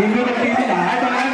tìm được một tí